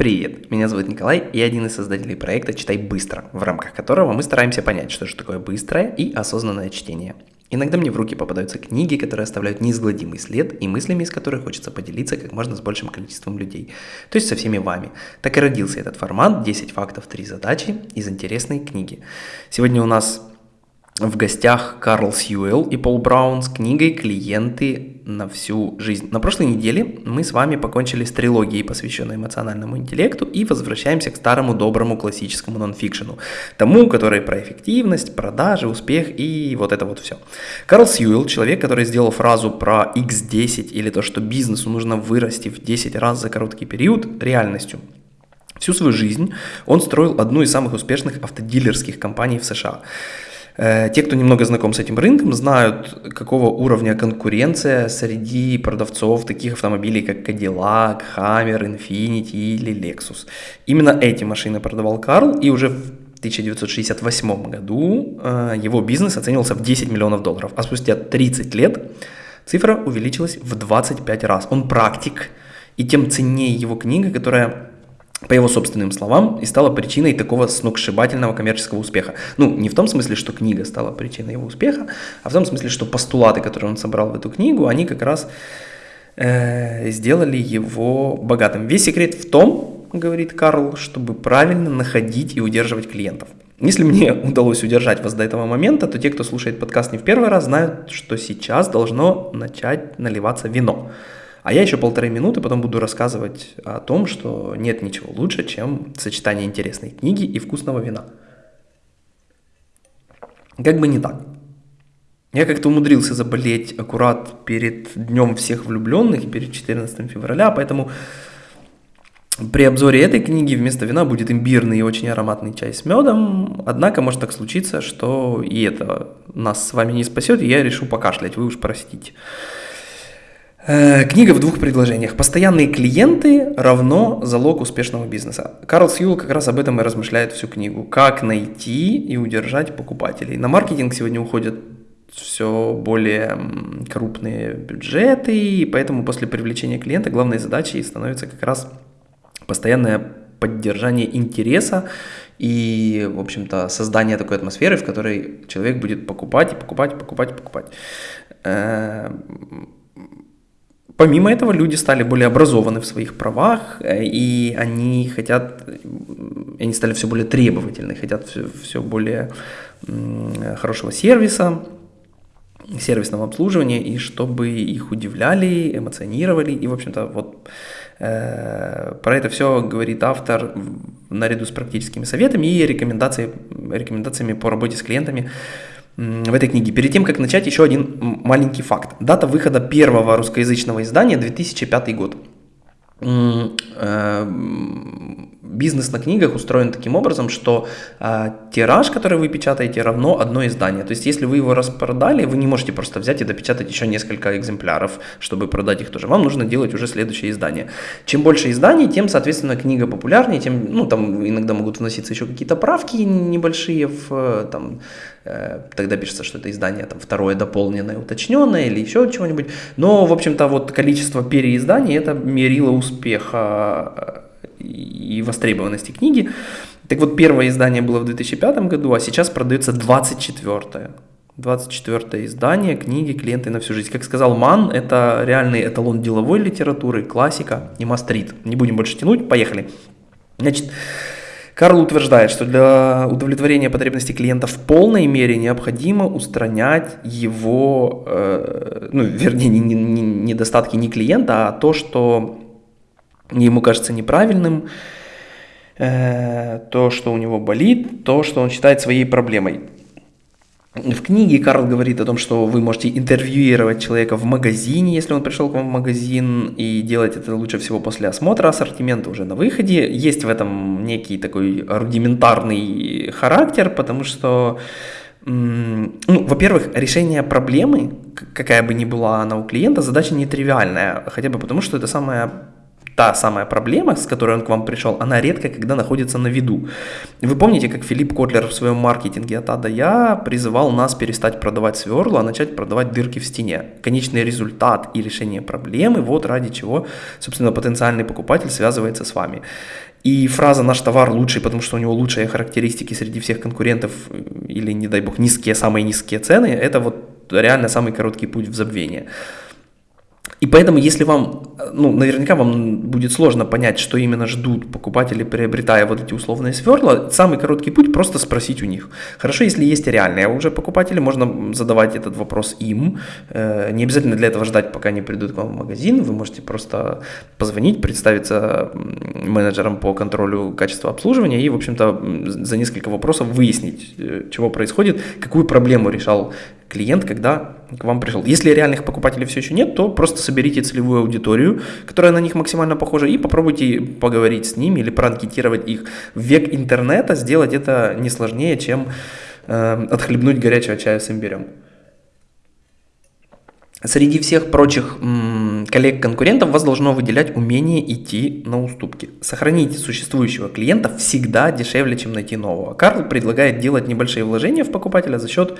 Привет, меня зовут Николай, и я один из создателей проекта «Читай быстро», в рамках которого мы стараемся понять, что же такое быстрое и осознанное чтение. Иногда мне в руки попадаются книги, которые оставляют неизгладимый след и мыслями из которых хочется поделиться как можно с большим количеством людей, то есть со всеми вами. Так и родился этот формат «10 фактов, 3 задачи» из интересной книги. Сегодня у нас в гостях Карл Сьюэлл и Пол Браун с книгой «Клиенты на всю жизнь». На прошлой неделе мы с вами покончили с трилогией, посвященной эмоциональному интеллекту, и возвращаемся к старому доброму классическому нонфикшену, тому, который про эффективность, продажи, успех и вот это вот все. Карл Сьюэлл, человек, который сделал фразу про X10 или то, что бизнесу нужно вырасти в 10 раз за короткий период, реальностью. Всю свою жизнь он строил одну из самых успешных автодилерских компаний в США – те, кто немного знаком с этим рынком, знают, какого уровня конкуренция среди продавцов таких автомобилей, как Cadillac, Hammer, Infiniti или Lexus. Именно эти машины продавал Карл, и уже в 1968 году э, его бизнес оценивался в 10 миллионов долларов, а спустя 30 лет цифра увеличилась в 25 раз. Он практик, и тем ценнее его книга, которая по его собственным словам, и стала причиной такого сногсшибательного коммерческого успеха. Ну, не в том смысле, что книга стала причиной его успеха, а в том смысле, что постулаты, которые он собрал в эту книгу, они как раз э, сделали его богатым. Весь секрет в том, говорит Карл, чтобы правильно находить и удерживать клиентов. Если мне удалось удержать вас до этого момента, то те, кто слушает подкаст не в первый раз, знают, что сейчас должно начать наливаться вино. А я еще полторы минуты потом буду рассказывать о том, что нет ничего лучше, чем сочетание интересной книги и вкусного вина. Как бы не так. Я как-то умудрился заболеть аккурат перед Днем всех влюбленных, перед 14 февраля, поэтому при обзоре этой книги вместо вина будет имбирный и очень ароматный чай с медом, однако может так случиться, что и это нас с вами не спасет, и я решу покашлять, вы уж простите. Э, книга в двух предложениях. Постоянные клиенты равно залог успешного бизнеса. Карл Сьюл как раз об этом и размышляет всю книгу. Как найти и удержать покупателей. На маркетинг сегодня уходят все более крупные бюджеты, и поэтому после привлечения клиента главной задачей становится как раз постоянное поддержание интереса и, в общем-то, создание такой атмосферы, в которой человек будет покупать и покупать, покупать, покупать. Э, Помимо этого, люди стали более образованы в своих правах, э, и они хотят, они стали все более требовательны, хотят все, все более хорошего сервиса, сервисного обслуживания, и чтобы их удивляли, эмоционировали, и, в общем-то, вот э, про это все говорит автор наряду с практическими советами и рекомендации, рекомендациями по работе с клиентами, в этой книге. Перед тем, как начать, еще один маленький факт. Дата выхода первого русскоязычного издания 2005 год. Бизнес на книгах устроен таким образом, что э, тираж, который вы печатаете, равно одно издание. То есть, если вы его распродали, вы не можете просто взять и допечатать еще несколько экземпляров, чтобы продать их тоже. Вам нужно делать уже следующее издание. Чем больше изданий, тем, соответственно, книга популярнее, тем, ну, там иногда могут вноситься еще какие-то правки небольшие в, там, э, тогда пишется, что это издание там второе дополненное, уточненное или еще чего-нибудь. Но, в общем-то, вот количество переизданий это мерило успеха и востребованности книги. Так вот, первое издание было в 2005 году, а сейчас продается 24-е. 24 издание книги «Клиенты на всю жизнь». Как сказал Ман, это реальный эталон деловой литературы, классика и мастрит. Не будем больше тянуть, поехали. Значит, Карл утверждает, что для удовлетворения потребностей клиента в полной мере необходимо устранять его, э, ну, вернее, не, не, не недостатки не клиента, а то, что ему кажется неправильным, э, то, что у него болит, то, что он считает своей проблемой. В книге Карл говорит о том, что вы можете интервьюировать человека в магазине, если он пришел к вам в магазин, и делать это лучше всего после осмотра ассортимента уже на выходе. Есть в этом некий такой рудиментарный характер, потому что, ну, во-первых, решение проблемы, какая бы ни была она у клиента, задача нетривиальная, хотя бы потому, что это самая та самая проблема, с которой он к вам пришел, она редко когда находится на виду. Вы помните, как Филипп Котлер в своем маркетинге от А до Я призывал нас перестать продавать сверла, а начать продавать дырки в стене. Конечный результат и решение проблемы, вот ради чего, собственно, потенциальный покупатель связывается с вами. И фраза «наш товар лучший, потому что у него лучшие характеристики среди всех конкурентов» или, не дай бог, низкие, самые низкие цены – это вот реально самый короткий путь в забвение. И поэтому, если вам, ну, наверняка вам будет сложно понять, что именно ждут покупатели, приобретая вот эти условные сверла, самый короткий путь просто спросить у них. Хорошо, если есть реальные уже покупатели, можно задавать этот вопрос им. Э, не обязательно для этого ждать, пока они придут к вам в магазин. Вы можете просто позвонить, представиться менеджером по контролю качества обслуживания и, в общем-то, за несколько вопросов выяснить, э, чего происходит, какую проблему решал клиент, когда к вам пришел. Если реальных покупателей все еще нет, то просто соберите целевую аудиторию, которая на них максимально похожа, и попробуйте поговорить с ними или проанкетировать их. В век интернета сделать это не сложнее, чем э, отхлебнуть горячего чая с имбирем. Среди всех прочих коллег-конкурентов вас должно выделять умение идти на уступки. Сохранить существующего клиента всегда дешевле, чем найти нового. Карл предлагает делать небольшие вложения в покупателя за счет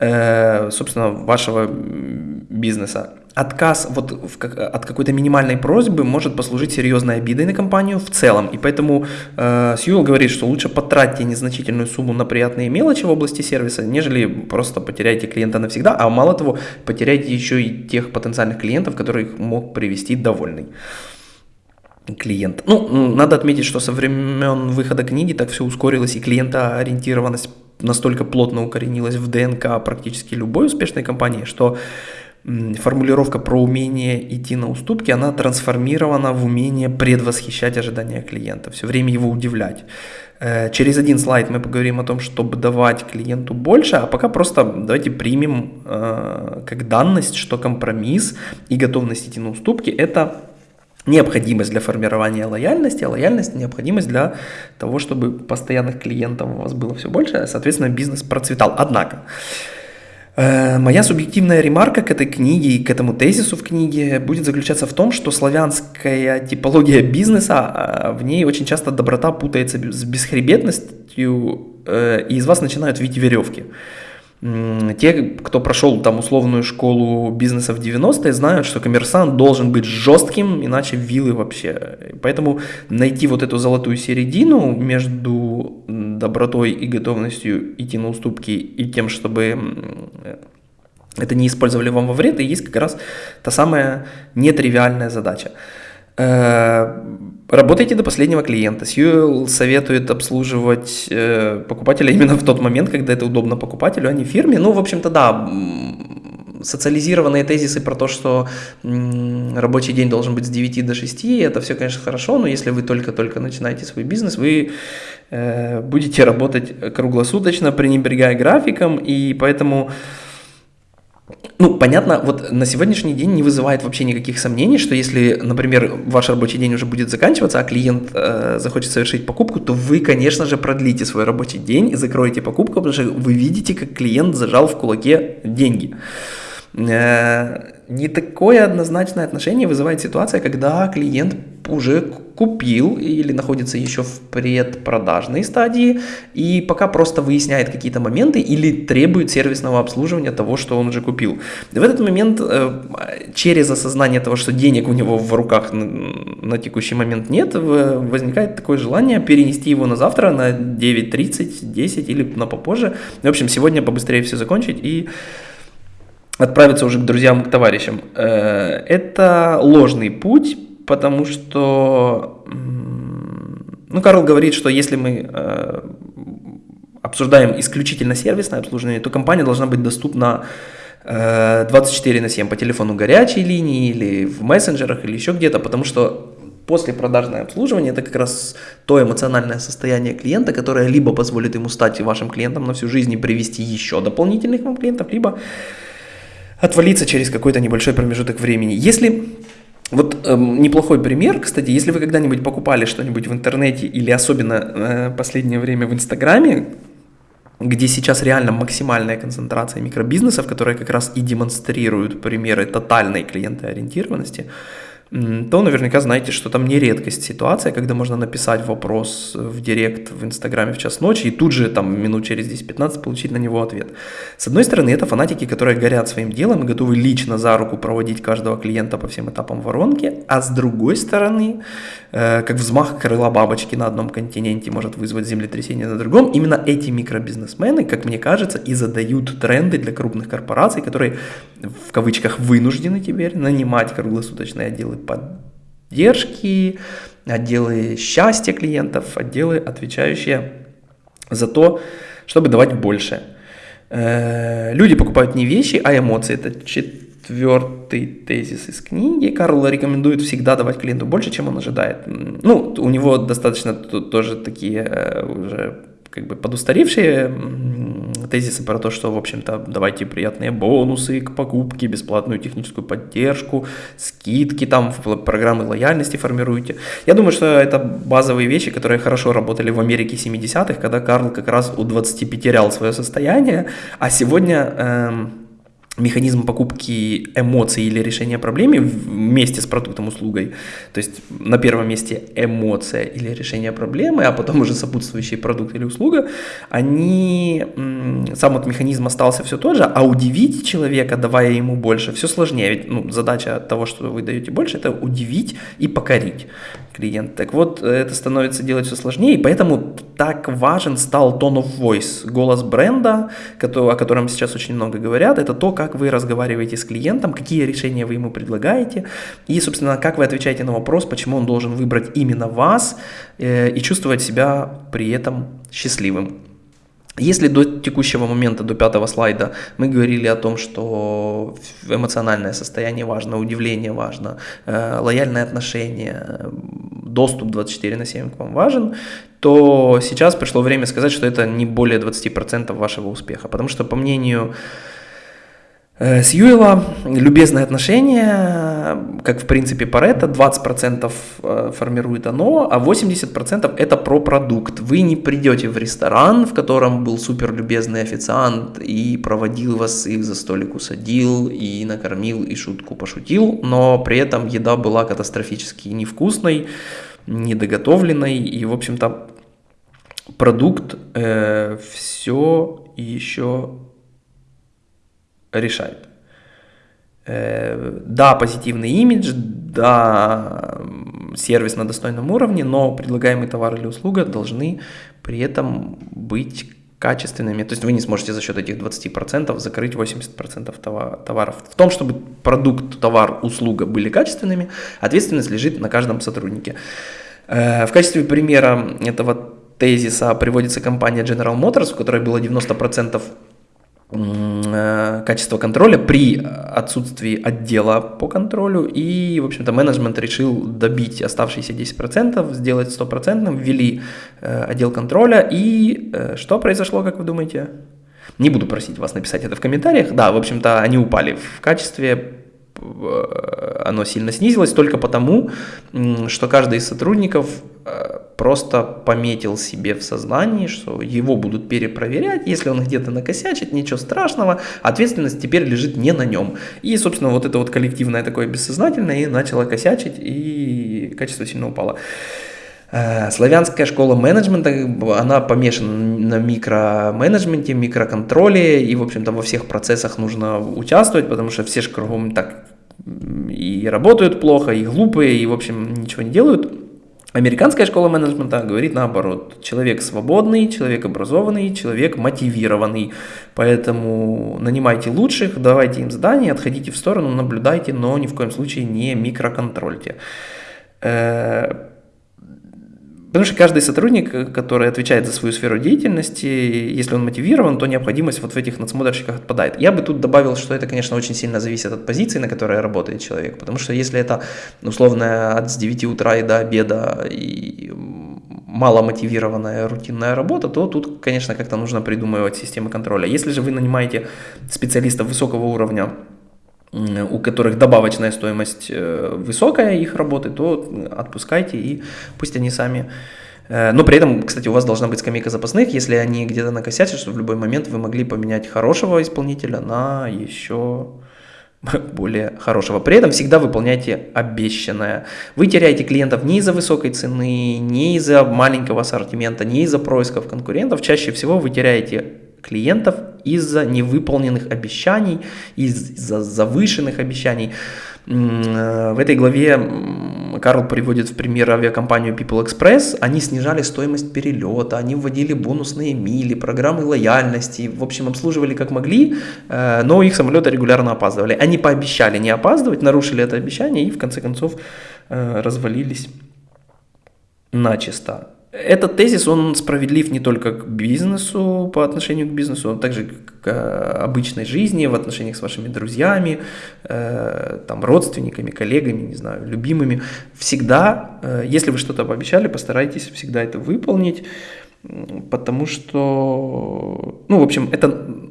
собственно, вашего бизнеса. Отказ вот в, от какой-то минимальной просьбы может послужить серьезной обидой на компанию в целом. И поэтому э, Сьюэлл говорит, что лучше потратьте незначительную сумму на приятные мелочи в области сервиса, нежели просто потеряйте клиента навсегда, а мало того, потеряйте еще и тех потенциальных клиентов, которых мог привести довольный клиент. Ну, надо отметить, что со времен выхода книги так все ускорилось, и клиентоориентированность настолько плотно укоренилась в ДНК практически любой успешной компании, что формулировка про умение идти на уступки, она трансформирована в умение предвосхищать ожидания клиента, все время его удивлять. Э, через один слайд мы поговорим о том, чтобы давать клиенту больше, а пока просто давайте примем э, как данность, что компромисс и готовность идти на уступки – это необходимость для формирования лояльности, а лояльность – необходимость для того, чтобы постоянных клиентов у вас было все больше, а, соответственно, бизнес процветал. Однако, э, Моя субъективная ремарка к этой книге и к этому тезису в книге будет заключаться в том, что славянская типология бизнеса, а, в ней очень часто доброта путается с бесхребетностью, э, и из вас начинают видеть веревки. Те, кто прошел там условную школу бизнеса в 90-е, знают, что коммерсант должен быть жестким, иначе вилы вообще. Поэтому найти вот эту золотую середину между добротой и готовностью идти на уступки и тем, чтобы это не использовали вам во вред, и есть как раз та самая нетривиальная задача. Э, работайте до последнего клиента. Сьюэлл советует обслуживать э, покупателя именно в тот момент, когда это удобно покупателю, а не фирме. Ну, в общем-то, да, социализированные тезисы про то, что рабочий день должен быть с 9 до 6, это все, конечно, хорошо, но если вы только-только начинаете свой бизнес, вы э, будете работать круглосуточно, пренебрегая графиком, и поэтому ну, понятно, вот на сегодняшний день не вызывает вообще никаких сомнений, что если, например, ваш рабочий день уже будет заканчиваться, а клиент э, захочет совершить покупку, то вы, конечно же, продлите свой рабочий день и закроете покупку, потому что вы видите, как клиент зажал в кулаке деньги. Э, не такое однозначное отношение вызывает ситуация, когда клиент уже купил или находится еще в предпродажной стадии и пока просто выясняет какие-то моменты или требует сервисного обслуживания того, что он уже купил. в этот момент э, через осознание того, что денег у него в руках на текущий момент нет, возникает такое желание перенести его на завтра на 9.30, 10 или на попозже. В общем, сегодня побыстрее все закончить и отправиться уже к друзьям, к товарищам. Э, это ложный путь, потому что, ну, Карл говорит, что если мы э, обсуждаем исключительно сервисное обслуживание, то компания должна быть доступна 24 э, на 7 по телефону горячей линии или в мессенджерах или еще где-то, потому что после продажное обслуживание это как раз то эмоциональное состояние клиента, которое либо позволит ему стать вашим клиентом на всю жизнь и привести еще дополнительных вам клиентов, либо отвалиться через какой-то небольшой промежуток времени. Если вот э, неплохой пример, кстати, если вы когда-нибудь покупали что-нибудь в интернете или особенно э, последнее время в Инстаграме, где сейчас реально максимальная концентрация микробизнесов, которые как раз и демонстрируют примеры тотальной клиентоориентированности, то наверняка знаете, что там не редкость ситуация, когда можно написать вопрос в директ в Инстаграме в час ночи и тут же там минут через 10-15 получить на него ответ. С одной стороны, это фанатики, которые горят своим делом и готовы лично за руку проводить каждого клиента по всем этапам воронки, а с другой стороны, как взмах крыла бабочки на одном континенте может вызвать землетрясение на другом, именно эти микробизнесмены, как мне кажется, и задают тренды для крупных корпораций, которые в кавычках вынуждены теперь нанимать круглосуточные отделы поддержки, отделы счастья клиентов, отделы, отвечающие за то, чтобы давать больше. Э, люди покупают не вещи, а эмоции. Это четвертый тезис из книги. Карл рекомендует всегда давать клиенту больше, чем он ожидает. Ну, у него достаточно тоже такие э, уже как бы подустаревшие тезисы про то, что, в общем-то, давайте приятные бонусы к покупке, бесплатную техническую поддержку, скидки там, программы лояльности формируйте. Я думаю, что это базовые вещи, которые хорошо работали в Америке 70-х, когда Карл как раз у 25 терял свое состояние, а сегодня... Эм, механизм покупки эмоций или решения проблемы вместе с продуктом услугой. То есть на первом месте эмоция или решение проблемы, а потом уже сопутствующий продукт или услуга, они, сам вот механизм остался все тот же, а удивить человека, давая ему больше, все сложнее. Ведь ну, задача того, что вы даете больше, это удивить и покорить клиента. Так вот, это становится делать все сложнее, и поэтому так важен стал tone of voice, голос бренда, о котором сейчас очень много говорят, это то, как вы разговариваете с клиентом, какие решения вы ему предлагаете, и, собственно, как вы отвечаете на вопрос, почему он должен выбрать именно вас э, и чувствовать себя при этом счастливым. Если до текущего момента, до пятого слайда, мы говорили о том, что эмоциональное состояние важно, удивление важно, э, лояльное отношение, доступ 24 на 7 к вам важен, то сейчас пришло время сказать, что это не более 20% вашего успеха. Потому что, по мнению Э, с Юэла любезное отношение, как в принципе Паретто, 20% э, формирует оно, а 80% это про продукт. Вы не придете в ресторан, в котором был супер любезный официант и проводил вас, и за столик усадил, и накормил, и шутку пошутил, но при этом еда была катастрофически невкусной, недоготовленной, и, в общем-то, продукт э, все еще решает. Э, да, позитивный имидж, да, сервис на достойном уровне, но предлагаемый товар или услуга должны при этом быть качественными. То есть вы не сможете за счет этих 20% закрыть 80% товаров. В том, чтобы продукт, товар, услуга были качественными, ответственность лежит на каждом сотруднике. Э, в качестве примера этого тезиса приводится компания General Motors, у которой было 90% Э, качество контроля при отсутствии отдела по контролю. И, в общем-то, менеджмент решил добить оставшиеся 10%, сделать стопроцентным, ввели э, отдел контроля. И э, что произошло, как вы думаете? Не буду просить вас написать это в комментариях. Да, в общем-то, они упали в качестве оно сильно снизилось только потому, что каждый из сотрудников просто пометил себе в сознании, что его будут перепроверять, если он где-то накосячит, ничего страшного, ответственность теперь лежит не на нем. И, собственно, вот это вот коллективное такое бессознательное и начало косячить, и качество сильно упало. Э, славянская школа менеджмента, она помешана на микроменеджменте, микроконтроле, и, в общем-то, во всех процессах нужно участвовать, потому что все же кругом так и работают плохо, и глупые, и, в общем, ничего не делают. Американская школа менеджмента говорит наоборот. Человек свободный, человек образованный, человек мотивированный. Поэтому нанимайте лучших, давайте им задания, отходите в сторону, наблюдайте, но ни в коем случае не микроконтрольте. Э, Потому что каждый сотрудник, который отвечает за свою сферу деятельности, если он мотивирован, то необходимость вот в этих надсмотрщиках отпадает. Я бы тут добавил, что это, конечно, очень сильно зависит от позиции, на которой работает человек. Потому что если это, условно, от с 9 утра и до обеда и мало мотивированная рутинная работа, то тут, конечно, как-то нужно придумывать системы контроля. Если же вы нанимаете специалистов высокого уровня, у которых добавочная стоимость э, высокая их работы, то отпускайте и пусть они сами... Э, но при этом, кстати, у вас должна быть скамейка запасных, если они где-то накосячат, чтобы в любой момент вы могли поменять хорошего исполнителя на еще более хорошего. При этом всегда выполняйте обещанное. Вы теряете клиентов не из-за высокой цены, не из-за маленького ассортимента, не из-за происков конкурентов. Чаще всего вы теряете клиентов из-за невыполненных обещаний, из-за завышенных обещаний. Э, в этой главе Карл приводит в пример авиакомпанию People Express. Они снижали стоимость перелета, они вводили бонусные мили, программы лояльности, в общем, обслуживали как могли, э, но их самолеты регулярно опаздывали. Они пообещали не опаздывать, нарушили это обещание и в конце концов э, развалились начисто этот тезис, он справедлив не только к бизнесу, по отношению к бизнесу, он также к обычной жизни, в отношениях с вашими друзьями, э, там, родственниками, коллегами, не знаю, любимыми. Всегда, э, если вы что-то пообещали, постарайтесь всегда это выполнить, потому что, ну, в общем, это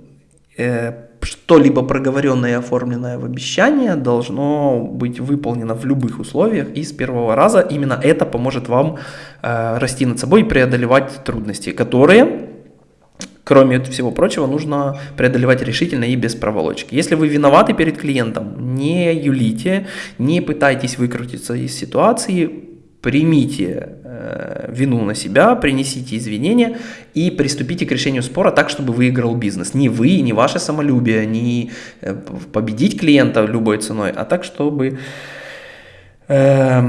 э, что-либо проговоренное и оформленное в обещание должно быть выполнено в любых условиях и с первого раза. Именно это поможет вам э, расти над собой и преодолевать трудности, которые, кроме всего прочего, нужно преодолевать решительно и без проволочки. Если вы виноваты перед клиентом, не юлите, не пытайтесь выкрутиться из ситуации, примите вину на себя, принесите извинения и приступите к решению спора так, чтобы выиграл бизнес. Не вы, не ваше самолюбие, не э, победить клиента любой ценой, а так, чтобы э,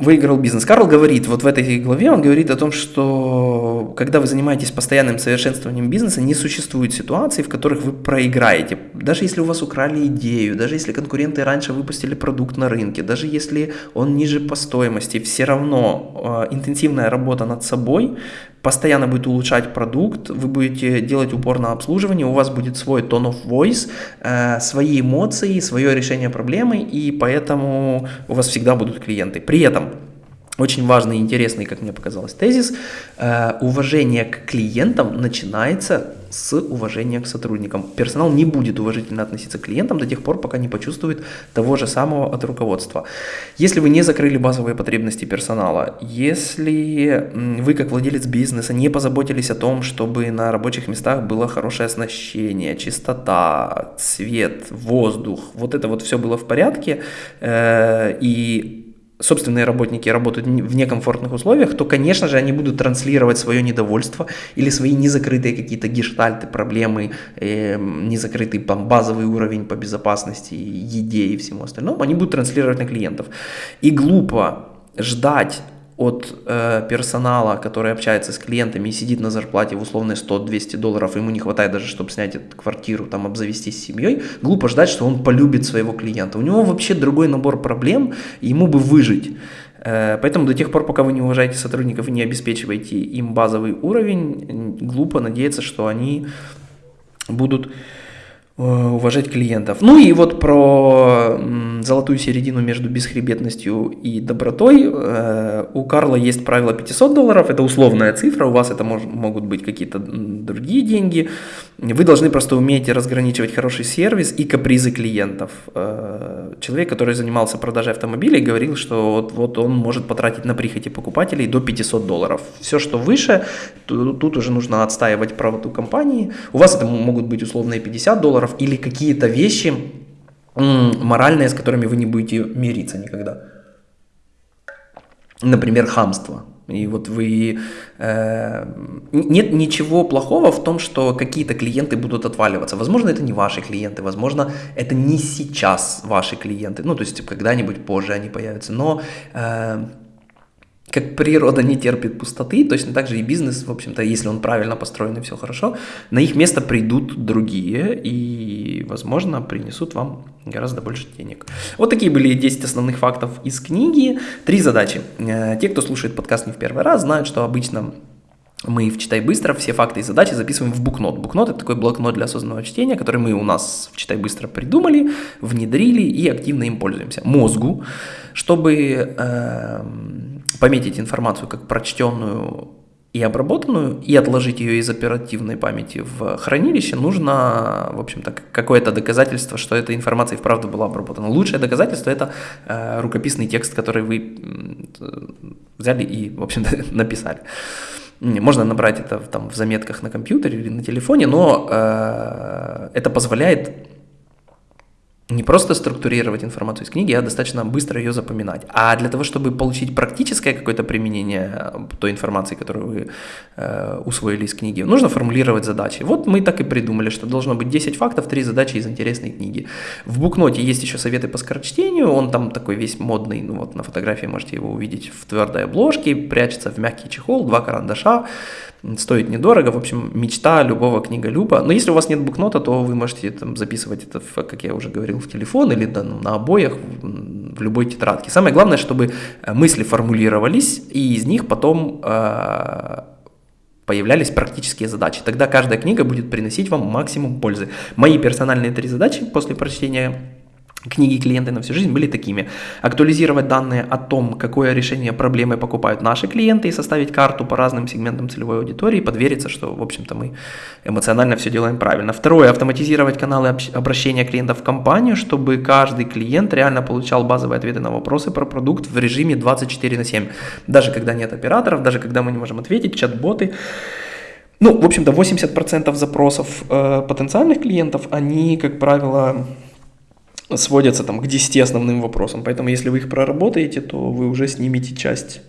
выиграл бизнес. Карл говорит, вот в этой главе он говорит о том, что когда вы занимаетесь постоянным совершенствованием бизнеса, не существует ситуаций, в которых вы проиграете. Даже если у вас украли идею, даже если конкуренты раньше выпустили продукт на рынке, даже если он ниже по стоимости, все равно э, интенсивная работа над собой постоянно будет улучшать продукт, вы будете делать упор на обслуживание, у вас будет свой tone of voice, э, свои эмоции, свое решение проблемы, и поэтому у вас всегда будут клиенты. При этом очень важный и интересный, как мне показалось, тезис. Э, уважение к клиентам начинается с уважения к сотрудникам. Персонал не будет уважительно относиться к клиентам до тех пор, пока не почувствует того же самого от руководства. Если вы не закрыли базовые потребности персонала, если вы как владелец бизнеса не позаботились о том, чтобы на рабочих местах было хорошее оснащение, чистота, свет, воздух, вот это вот все было в порядке, э, и собственные работники работают в некомфортных условиях, то, конечно же, они будут транслировать свое недовольство или свои незакрытые какие-то гештальты, проблемы, э, незакрытый там, базовый уровень по безопасности, еде и всему остальному, они будут транслировать на клиентов. И глупо ждать от э, персонала, который общается с клиентами и сидит на зарплате в условной 100-200 долларов, ему не хватает даже, чтобы снять эту квартиру, там обзавестись семьей, глупо ждать, что он полюбит своего клиента. У него вообще другой набор проблем, ему бы выжить. Э, поэтому до тех пор, пока вы не уважаете сотрудников и не обеспечиваете им базовый уровень, глупо надеяться, что они будут Э, уважать клиентов. Ну и вот про золотую середину между бесхребетностью и добротой. Э, у Карла есть правило 500 долларов, это условная цифра, у вас это мож, могут быть какие-то другие деньги. Вы должны просто уметь разграничивать хороший сервис и капризы клиентов. Э, человек, который занимался продажей автомобилей, говорил, что вот, вот он может потратить на прихоти покупателей до 500 долларов. Все, что выше, тут уже нужно отстаивать правоту компании. У вас это могут быть условные 50 долларов, долларов или какие-то вещи моральные, с которыми вы не будете мириться никогда. Например, хамство. И вот вы... Э, нет ничего плохого в том, что какие-то клиенты будут отваливаться. Возможно, это не ваши клиенты, возможно, это не сейчас ваши клиенты. Ну, то есть когда-нибудь позже они появятся. Но э, как природа не терпит пустоты, точно так же и бизнес, в общем-то, если он правильно построен и все хорошо, на их место придут другие и, возможно, принесут вам гораздо больше денег. Вот такие были 10 основных фактов из книги. Три задачи. Э, те, кто слушает подкаст не в первый раз, знают, что обычно мы в «Читай быстро» все факты и задачи записываем в букнот. Букнот – это такой блокнот для осознанного чтения, который мы у нас в «Читай быстро» придумали, внедрили и активно им пользуемся. Мозгу, чтобы э, пометить информацию как прочтенную и обработанную, и отложить ее из оперативной памяти в хранилище, нужно, в общем-то, какое-то доказательство, что эта информация и вправду была обработана. Лучшее доказательство – это э, рукописный текст, который вы взяли и, в общем-то, написали. Можно набрать это там, в заметках на компьютере или на телефоне, но э, это позволяет не просто структурировать информацию из книги, а достаточно быстро ее запоминать. А для того, чтобы получить практическое какое-то применение э, той информации, которую вы э, усвоили из книги, нужно формулировать задачи. Вот мы так и придумали, что должно быть 10 фактов, 3 задачи из интересной книги. В букноте есть еще советы по скорочтению, он там такой весь модный, ну вот на фотографии можете его увидеть в твердой обложке, прячется в мягкий чехол, два карандаша, стоит недорого, в общем, мечта любого книголюба. Но если у вас нет букнота, то вы можете там, записывать это, как я уже говорил, в телефон или да, на обоях, в любой тетрадке. Самое главное, чтобы э, мысли формулировались, и из них потом э, появлялись практические задачи. Тогда каждая книга будет приносить вам максимум пользы. Мои персональные три задачи после прочтения Книги клиенты на всю жизнь были такими. Актуализировать данные о том, какое решение проблемы покупают наши клиенты и составить карту по разным сегментам целевой аудитории подвериться, что, в общем-то, мы эмоционально все делаем правильно. Второе, автоматизировать каналы обращения клиентов в компанию, чтобы каждый клиент реально получал базовые ответы на вопросы про продукт в режиме 24 на 7. Даже когда нет операторов, даже когда мы не можем ответить, чат-боты. Ну, в общем-то, 80% запросов э, потенциальных клиентов, они, как правило, сводятся там к 10 основным вопросам. Поэтому если вы их проработаете, то вы уже снимете часть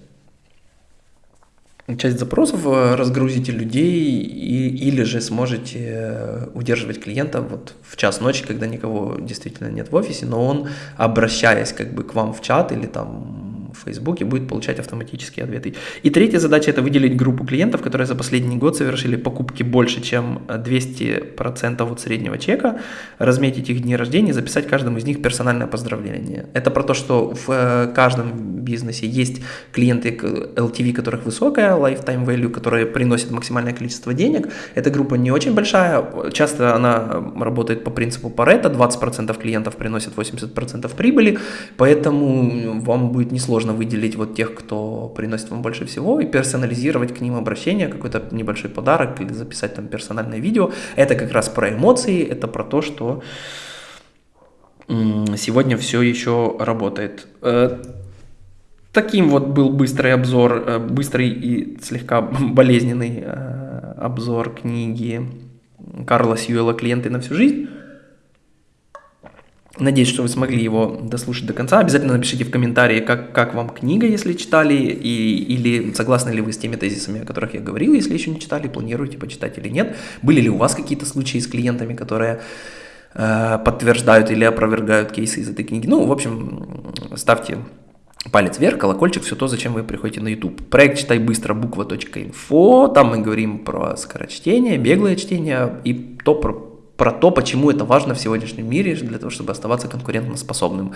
часть запросов, э, разгрузите людей и, или же сможете э, удерживать клиента вот в час ночи, когда никого действительно нет в офисе, но он, обращаясь как бы к вам в чат или там в Фейсбуке будет получать автоматические ответы. И третья задача – это выделить группу клиентов, которые за последний год совершили покупки больше, чем 200% от среднего чека, разметить их дни рождения, записать каждому из них персональное поздравление. Это про то, что в э, каждом бизнесе есть клиенты LTV, которых высокая, lifetime value, которые приносят максимальное количество денег. Эта группа не очень большая, часто она работает по принципу Pareto, 20% клиентов приносят 80% прибыли, поэтому вам будет несложно сложно выделить вот тех, кто приносит вам больше всего, и персонализировать к ним обращение, какой-то небольшой подарок или записать там персональное видео. Это как раз про эмоции, это про то, что сегодня все еще работает. Э, таким вот был быстрый обзор, э, быстрый и слегка болезненный э, обзор книги Карла Сьюэла «Клиенты на всю жизнь». Надеюсь, что вы смогли его дослушать до конца. Обязательно напишите в комментарии, как, как вам книга, если читали, и, или согласны ли вы с теми тезисами, о которых я говорил, если еще не читали, планируете почитать или нет. Были ли у вас какие-то случаи с клиентами, которые э, подтверждают или опровергают кейсы из этой книги? Ну, в общем, ставьте палец вверх, колокольчик, все то, зачем вы приходите на YouTube. Проект «Читай быстро» буква.инфо, там мы говорим про скорочтение, беглое чтение и то, про про то, почему это важно в сегодняшнем мире для того, чтобы оставаться конкурентоспособным.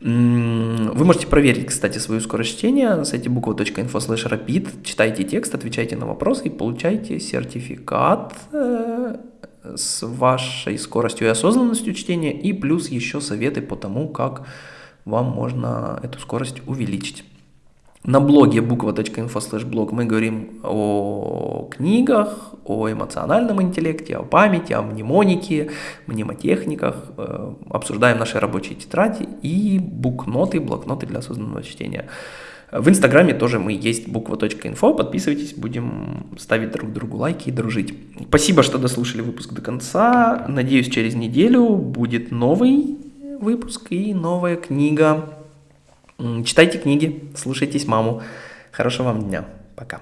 Вы можете проверить, кстати, свою скорость чтения на сайте буква.info slash rapid. Читайте текст, отвечайте на вопросы и получайте сертификат э, с вашей скоростью и осознанностью чтения и плюс еще советы по тому, как вам можно эту скорость увеличить. На блоге буква.info блог мы говорим о книгах, о эмоциональном интеллекте, о памяти, о мнемонике, мнемотехниках, э, обсуждаем наши рабочие тетради и букноты, блокноты для осознанного чтения. В Инстаграме тоже мы есть буква.инфо, подписывайтесь, будем ставить друг другу лайки и дружить. Спасибо, что дослушали выпуск до конца. Надеюсь, через неделю будет новый выпуск и новая книга. Читайте книги, слушайтесь маму. Хорошего вам дня. Пока.